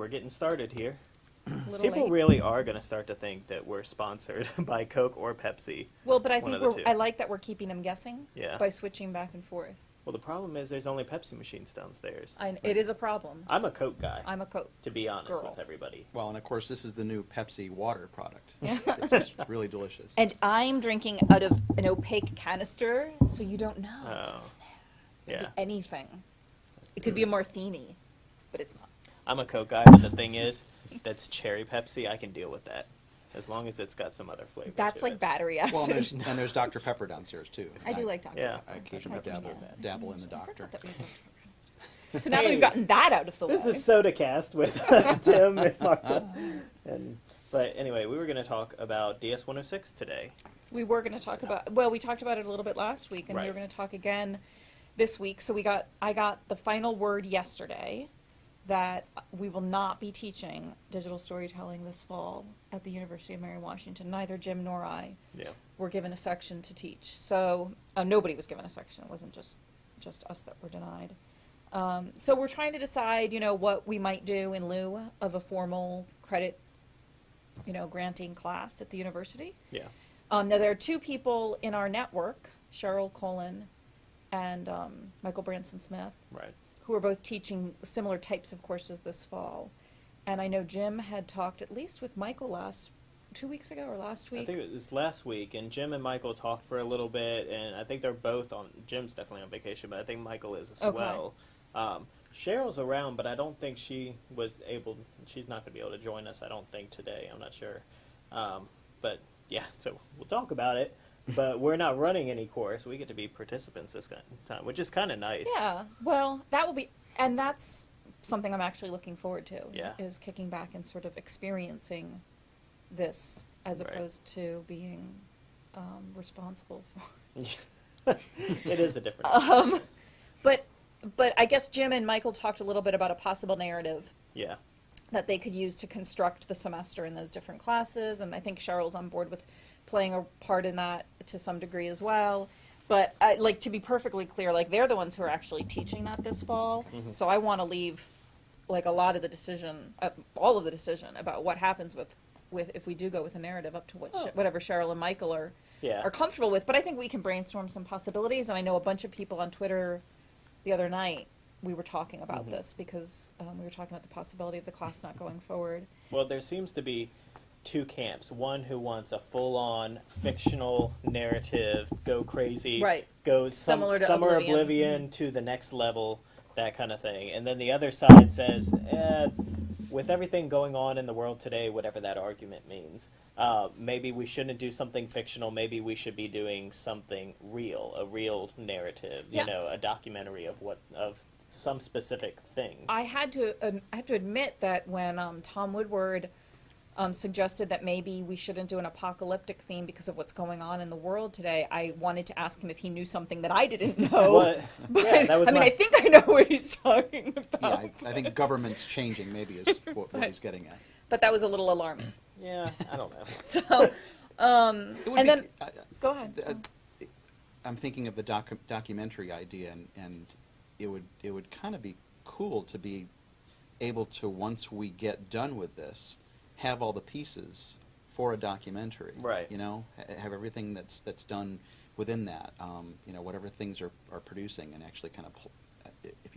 All right, we're getting started here. People late. really are going to start to think that we're sponsored by Coke or Pepsi. Well, but I think we're. I like that we're keeping them guessing Yeah. by switching back and forth. Well, the problem is there's only Pepsi machines downstairs. I, it is a problem. I'm a Coke guy, I'm a Coke. to be honest girl. with everybody. Well, and of course, this is the new Pepsi water product. Yeah. It's just really delicious. And I'm drinking out of an opaque canister, so you don't know what's in Oh, there. It yeah. could be anything. It could be a martini, but it's not. I'm a Coke guy, but the thing is, that's cherry Pepsi. I can deal with that as long as it's got some other flavor. That's to like it. battery Well, and there's, acid. and there's Dr. Pepper downstairs too. I do like Dr. Yeah. I occasionally I dabble, understand. dabble in the doctor. that we had- So now that we've gotten that out of the This way. This is SodaCast with Tim and Martha. And but anyway, we were going to talk about DS106 today. We were going to talk about, well, we talked about it a little bit last week, and we were going to talk again this week. So we got, I got the final word yesterday that we will not be teaching digital storytelling this fall at the University of Mary Washington. Neither Jim nor I Yeah. were given a section to teach. So uh, nobody was given a section. It wasn't just just us that were denied. Um, so we're trying to decide, you know, what we might do in lieu of a formal credit, you know, granting class at the university. Yeah. Um, now, there are two people in our network, Cheryl Colin and um, Michael Branson Smith, Right. Who are both teaching similar types of courses this fall. And I know Jim had talked at least with Michael last, two weeks ago or last week. I think it was last week, and Jim and Michael talked for a little bit, and I think they're both on. Jim's definitely on vacation, but I think Michael is as Okay. well. Um, Cheryl's around, but I don't think she was able. She's not going to be able to join us. I don't think today. I'm not sure. Um, but yeah, so we'll talk about it. But we're not running any course. We get to be participants this kind of time, which is kind of nice. Yeah, well, that will be, and that's something I'm actually looking forward to. Yeah. Is kicking back and sort of experiencing this as Right. opposed to being um, responsible for. it is a different. Um. But, but I guess Jim and Michael talked a little bit about a possible narrative yeah. that they could use to construct the semester in those different classes, and I think Cheryl's on board with playing a part in that to some degree as well. But I, like to be perfectly clear, like they're the ones who are actually teaching that this fall, Mhm. so I want to leave like a lot of the decision, uh, all of the decision about what happens with with if we do go with a narrative up to what Oh. Sh- whatever Cheryl and Michael are Yeah. are comfortable with. But I think we can brainstorm some possibilities, and I know a bunch of people on Twitter the other night we were talking about Mhm. this because um, we were talking about the possibility of the class not going forward. Well, there seems to be two camps. One who wants a full-on fictional narrative, go crazy, Right. goes Similar to summer Oblivion. oblivion to the next level, that kind of thing. And then the other side says, eh, with everything going on in the world today, whatever that argument means, uh, maybe we shouldn't do something fictional. Maybe we should be doing something real, a real narrative. Yeah. You know, a documentary of what of some specific thing. I had to um, I have to admit that when um, Tom Woodward um, suggested that maybe we shouldn't do an apocalyptic theme because of what's going on in the world today, I wanted to ask him if he knew something that I didn't know. But- But, yeah, that was I mean, I think I know what he's talking Yeah, about. I, I think government's changing maybe is what, what he's getting at. But that was a little alarming. yeah, I don't know. So, um, and be- then I- go ahead. Uh, I'm thinking of the docu- documentary idea, and, and it would it would kind of be cool to be able to once we get done with this, have all the pieces for a documentary. Right. You know, have everything that's that's done within that. Um, you know, whatever things are, are producing, and actually kind of.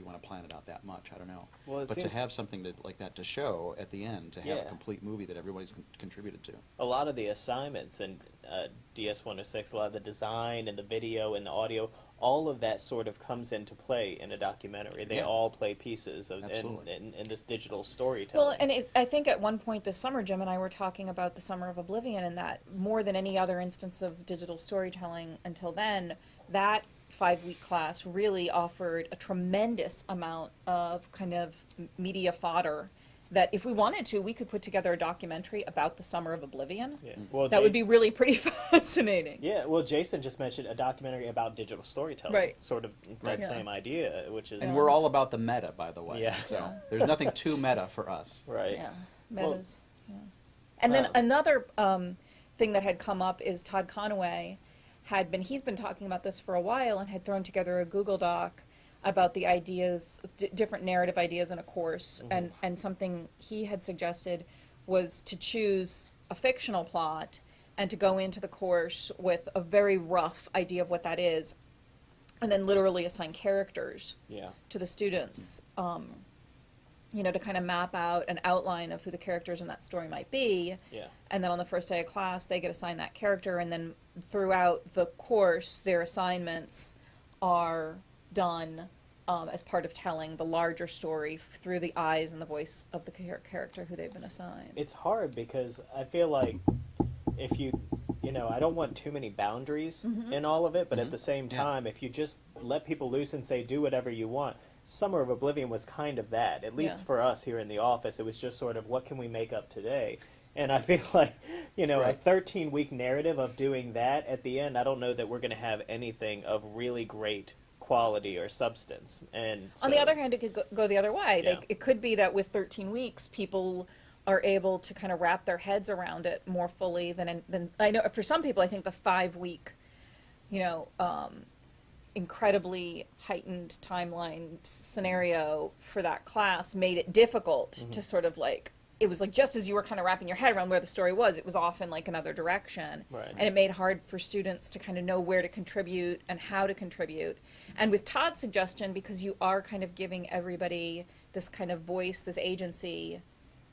Pl- if you want to plan it out that much, I don't know. Well, it but to have something to, like that to show at the end, to have Yeah. a complete movie that everybody's con- contributed to. a lot of the assignments in uh, DS106, a lot of the design and the video and the audio, all of that sort of comes into play in a documentary. They Yeah. all play pieces of in, in, in this digital storytelling. Well, and it, I think at one point this summer, Jim and I were talking about the Summer of Oblivion, and that more than any other instance of digital storytelling until then, that five week class really offered a tremendous amount of kind of media fodder that if we wanted to, we could put together a documentary about the Summer of Oblivion. yeah. well, That Ja- would be really pretty fascinating. Yeah, well, Jason just mentioned a documentary about digital storytelling. Right. Sort of that Yeah. same idea, which is And Yeah. we're all about the meta, by the way. Yeah. So there's nothing too meta for us. right. Yeah, Well- metas. yeah. And then Um, another um, thing that had come up is Todd Conaway had been he's been talking about this for a while and had thrown together a Google Doc about the ideas, different narrative ideas in a course, Mm-hmm. and, and something he had suggested was to choose a fictional plot and to go into the course with a very rough idea of what that is, and then literally assign characters Yeah. to the students, um, you know, to kind of map out an outline of who the characters in that story might be. Yeah. And then on the first day of class, they get assigned that character, and then throughout the course, their assignments are done um, as part of telling the larger story f- through the eyes and the voice of the char- character who they've been assigned. It's hard because I feel like if you, you know, I don't want too many boundaries Mm-hmm. in all of it, but at Mhm. the same Yeah. time, if you just let people loose and say, do whatever you want, Summer of Oblivion was kind of that. At least Yeah. for us here in the office, it was just sort of, what can we make up today? And I feel like, you know, a 13 week narrative of doing that at the end, I don't know that we're going to have anything of really great quality or substance. And On the other hand, it could go, go the other way. Yeah. Like, it could be that with 13 weeks, people are able to kind of wrap their heads around it more fully than than I know. For some people, I think the five week, you know, um, incredibly heightened timeline scenario for that class made it difficult Mm-hmm. to sort of like. It was like just as you were kind of wrapping your head around where the story was, it was off in like another direction. Right. And it made hard for students to kind of know where to contribute and how to contribute. And with Todd's suggestion, because you are kind of giving everybody this kind of voice, this agency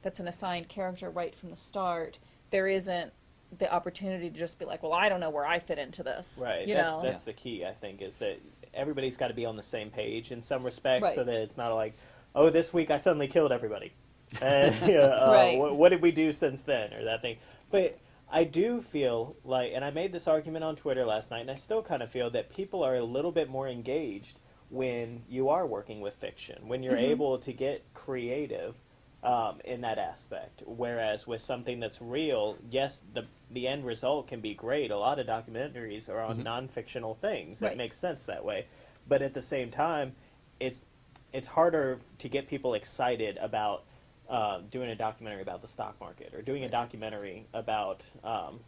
that's an assigned character right from the start, there isn't the opportunity to just be like, well, I don't know where I fit into this. Right. You that's know? that's the key, I think, is that everybody's got to be on the same page in some respect Right. so that it's not like, oh, this week I suddenly killed everybody. You know, uh, Right. what, what did we do since then, or that thing? But I do feel like, and I made this argument on Twitter last night, and I still kind of feel that people are a little bit more engaged when you are working with fiction, when you're Mhm. able to get creative um, in that aspect. Whereas with something that's real, yes, the the end result can be great. A lot of documentaries are on Mhm. non-fictional things. That Right. makes sense that way. But at the same time, it's it's harder to get people excited about uh, doing a documentary about the stock market or doing a documentary about um,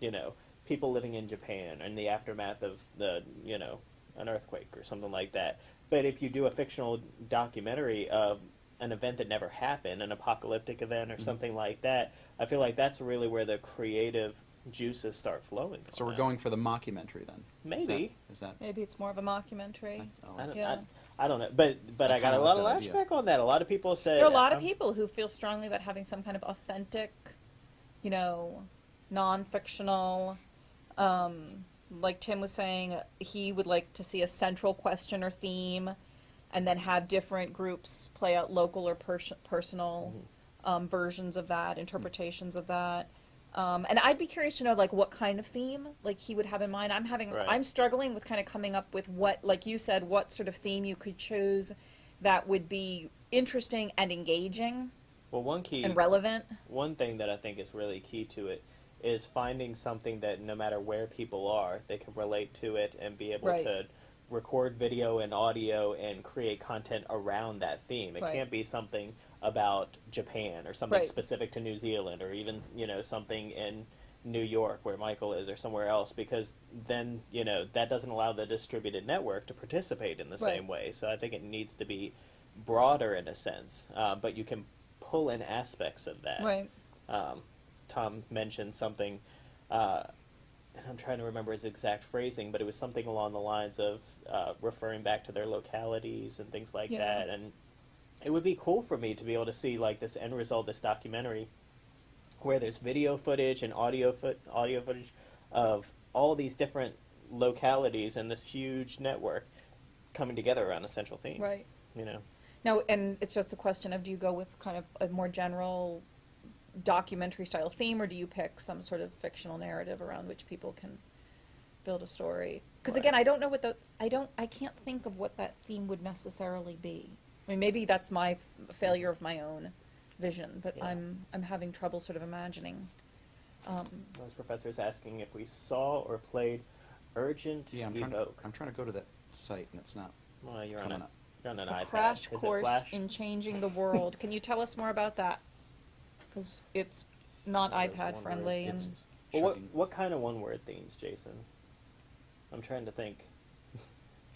you know people living in Japan and the aftermath of the you know an earthquake or something like that. But if you do a fictional documentary of an event that never happened, an apocalyptic event or Mhm. something like that, I feel like that's really where the creative juices start flowing. So we're it. going for the mockumentary then. Maybe. Is that? Maybe it's more of a mockumentary. oh, I don't, Yeah. I, I don't know, but but I I, got a lot of that lashback on that. A lot of people said There are a lot of um, people who feel strongly about having some kind of authentic, you know, non-fictional. Um, like Tim was saying, he would like to see a central question or theme, and then have different groups play out local or pers- personal Mm-hmm. um, versions of that, interpretations of that. Um, and I'd be curious to know, like, what kind of theme, like, he would have in mind. I'm having, Right. I'm struggling with kind of coming up with what, like you said, what sort of theme you could choose that would be interesting and engaging Well, one key and relevant. one thing that I think is really key to it is finding something that no matter where people are, they can relate to it and be able Right. to record video and audio and create content around that theme. It Right. can't be something about Japan or something Right. specific to New Zealand or even, you know, something in New York where Michael is or somewhere else because then, you know, that doesn't allow the distributed network to participate in the Right. same way. So I think it needs to be broader in a sense, uh, but you can pull in aspects of that Right. um, Tom mentioned something, uh, and I'm trying to remember his exact phrasing, but it was something along the lines of uh, referring back to their localities and things like Yeah. that. And it would be cool for me to be able to see like this end result, this documentary, where there's video footage and audio foot audio footage of all these different localities and this huge network coming together around a central theme. Right. You know. No, and it's just a question of do you go with kind of a more general documentary style theme, or do you pick some sort of fictional narrative around which people can build a story? Because Right. again, I don't know what the I don't I can't think of what that theme would necessarily be. I mean, maybe that's my f- failure of my own vision, but Yeah. I'm I'm having trouble sort of imagining. Um, Those professors asking if we saw or played Urgent Yeah, I'm trying, to, I'm trying to go to that site and it's not Well, you're on, coming a, up. you're on an a iPad. crash Is course it in changing the world. Can you tell us more about that? Because it's not iPad friendly, word and well, what, what kind of one word themes, Jason? I'm trying to think.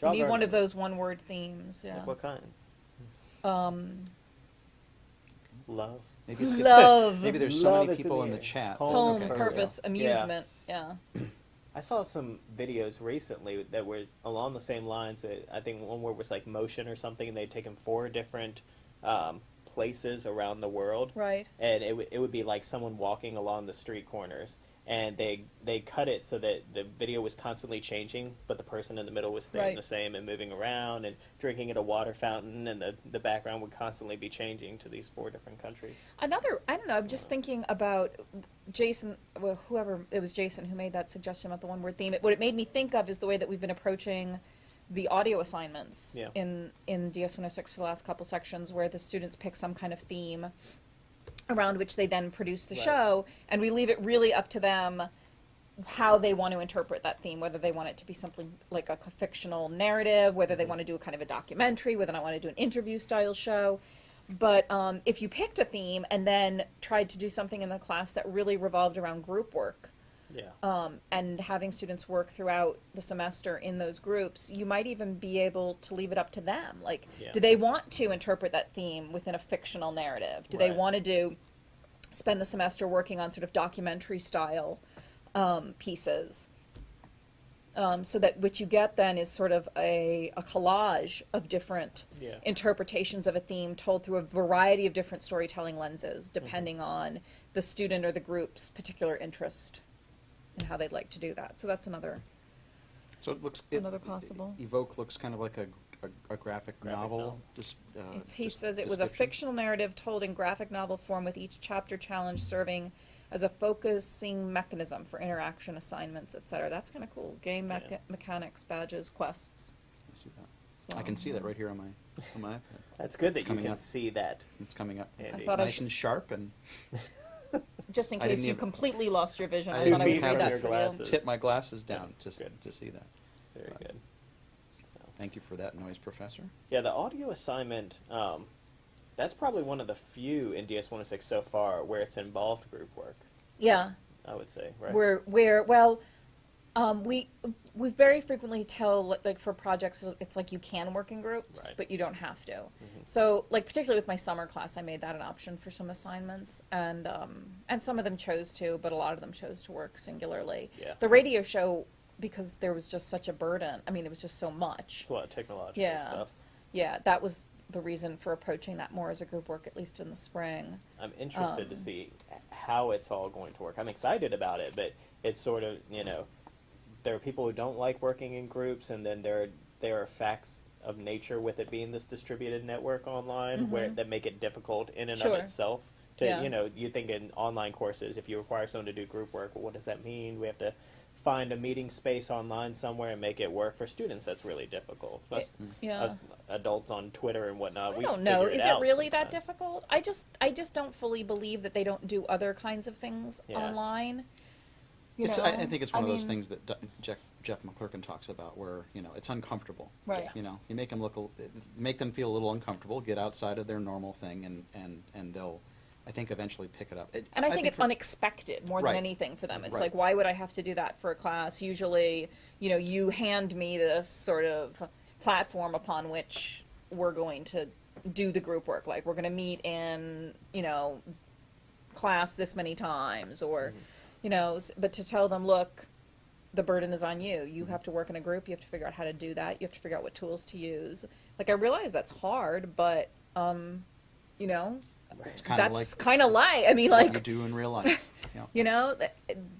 You Jog need one of those one-word themes, yeah. Like what kinds? Um, Love. Maybe it's good. love, Maybe there's so Love many is in people the in the chat. Home, home, Okay. purpose, Yeah. amusement, yeah. I saw some videos recently that were along the same lines. That I think one word was like motion or something, and they'd taken four different um, places around the world, Right. and it, w- it would be like someone walking along the street corners, and they they cut it so that the video was constantly changing, but the person in the middle was staying Right. the same and moving around and drinking at a water fountain, and the the background would constantly be changing to these four different countries. Another, I don't know, I'm just thinking about Jason, well, whoever, it was Jason who made that suggestion about the one word theme. It, what it made me think of is the way that we've been approaching the audio assignments Yeah. in, in DS 106 for the last couple sections, where the students pick some kind of theme around which they then produce the Right. show, and we leave it really up to them how they want to interpret that theme, whether they want it to be something like a fictional narrative, whether they want to do a kind of a documentary, whether they want to do an interview style show. But um, if you picked a theme and then tried to do something in the class that really revolved around group work, Yeah. um, and having students work throughout the semester in those groups, you might even be able to leave it up to them. Like, Yeah. do they want to interpret that theme within a fictional narrative? Do they want to do spend the semester working on sort of documentary style um, pieces? Um, so that what you get then is sort of a, a collage of different Yeah. interpretations of a theme told through a variety of different storytelling lenses, depending on the student or the group's particular interest and how they'd like to do that. So that's another. So it looks. It, Another possible. Evoke looks kind of like a, a, a graphic, Graphic novel. novel. Just, uh, It's, he just says it was a description. fictional narrative told in graphic novel form with each chapter challenge serving as a focusing mechanism for interaction assignments, etc. That's kind of cool. Game mecha- Yeah. mechanics, badges, quests. I see that. So, I can see that right here on my on my iPad. That's good that you coming can up. see that. It's coming up. Andy. thought I nice should- and sharp and Just in I case didn't you even- completely lost your vision, I, I thought I would even read have that your for you. glasses. tip my glasses down Yeah, to s- good. to see that. Very good. So. Thank you for that noise, professor. Yeah, the audio assignment, um, that's probably one of the few in DS 106 so far where it's involved group work, Yeah, I would say, right? where where well, um, we we very frequently tell like for projects it's like you can work in groups, Right. but you don't have to. Mhm. So like particularly with my summer class, I made that an option for some assignments, and um, and some of them chose to, but a lot of them chose to work singularly. Yeah. The radio show because there was just such a burden. I mean, it was just so much. It's a lot of technological Yeah. stuff. Yeah, that was the reason for approaching that more as a group work, at least in the spring. I'm interested to Um, see how it's all going to work. I'm excited about it, but it's sort of, you know, there are people who don't like working in groups, and then there are, there are facts of nature with it being this distributed network online where Mhm. that make it difficult in and Sure. of itself. To Yeah. you know, you think in online courses, if you require someone to do group work, well, what does that mean? We have to find a meeting space online somewhere and make it work for students. That's really difficult. Us, yeah. us adults on Twitter and whatnot. I we don't know. Is it out really that difficult? I just, I just don't fully believe that they don't do other kinds of things Yeah. online. You It's, know? I, I think it's one I of those things that D- Jeff Jeff McClurken talks about, where you know it's uncomfortable. Right. You know, you make them look, make them feel a little uncomfortable, get outside of their normal thing, and and and they'll, I think, eventually pick it up. It- And I think, it's unexpected more Right. than anything for them. It's Right. like, why would I have to do that for a class? Usually, you know, you hand me this sort of platform upon which we're going to do the group work. Like, we're going to meet in, you know, class this many times, or, mm-hmm. You know, but to tell them, look, the burden is on you. You have to work in a group. You have to figure out how to do that. You have to figure out what tools to use. Like, I realize that's hard, but, um, you know, It's kind of that's like kind of light. I mean, like, you do in real life. Yeah. you know,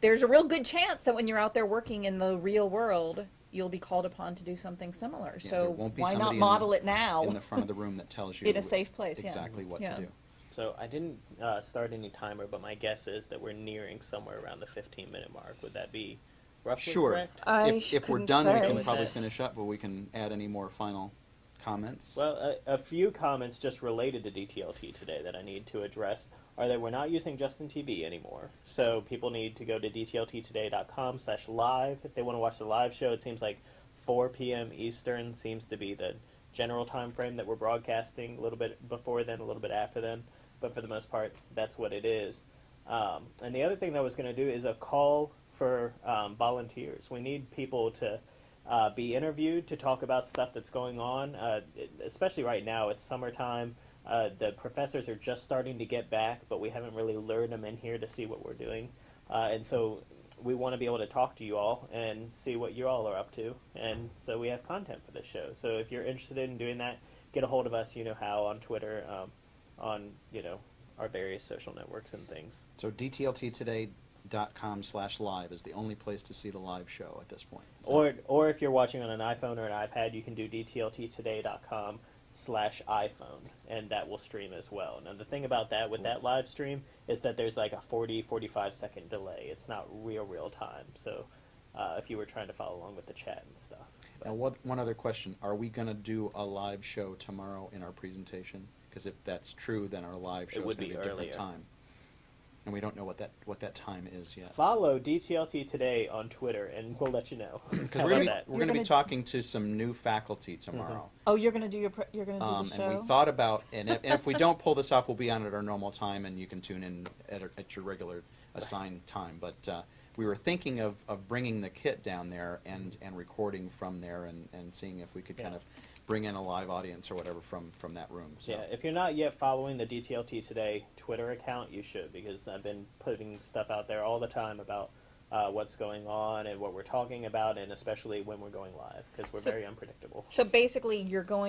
there's a real good chance that when you're out there working in the real world, you'll be called upon to do something similar. Yeah, so won't be why not in the- model it now in the front of the room that tells you in a safe place? exactly yeah. what to do. So I didn't uh, start any timer, but my guess is that we're nearing somewhere around the 15 minute mark. Would that be roughly Sure. correct? I if, if we're couldn't done, we can probably finish up, but we can add any more final comments. Well, a, a few comments just related to DTLT today that I need to address are that we're not using Justin TV anymore. So people need to go to dtlttoday.com slash live if they want to watch the live show. It seems like 4 p.m. Eastern seems to be the general time frame that we're broadcasting. A little bit before then, a little bit after then, but for the most part, that's what it is. Um, and the other thing that I was going to do is a call for um, volunteers. We need people to uh, be interviewed to talk about stuff that's going on. Uh, especially right now, it's summertime. Uh, the professors are just starting to get back, but we haven't really lured them in here to see what we're doing. Uh, and so we want to be able to talk to you all and see what you all are up to. And so we have content for this show. So if you're interested in doing that, get a hold of us. You know how on Twitter, um, on you know our various social networks and things. So dtlttoday.com slash live is the only place to see the live show at this point. Is Or or if you're watching on an iPhone or an iPad, you can do dtlttoday.com slash iPhone, and that will stream as well. Now the thing about that with that live stream is that there's like a 40, 45 second delay. It's not real real time. So uh, if you were trying to follow along with the chat and stuff. But- Now, what, one other question. Are we going to do a live show tomorrow in our presentation? Because if that's true, then our live It show is would going to be be a different time. And we don't know what that, what that time is yet. Follow DTLT today on Twitter, and we'll let you know. Because How we're going to that? we're You're going to be gonna- talking to some new faculty tomorrow. Oh, you're gonna do your, pre- you're gonna do Um, the show? and we thought about, and if, and if we don't pull this off, we'll be on at our normal time, and you can tune in at, our- at your regular assigned time. But uh, we were thinking of, of bringing the kit down there and, and recording from there, and, and seeing if we could kind Yeah. of bring in a live audience or whatever from, from that room. So. Yeah, if you're not yet following the DTLT Today Twitter account, you should because I've been putting stuff out there all the time about uh, what's going on and what we're talking about, and especially when we're going live because we're So- very unpredictable. So basically, you're going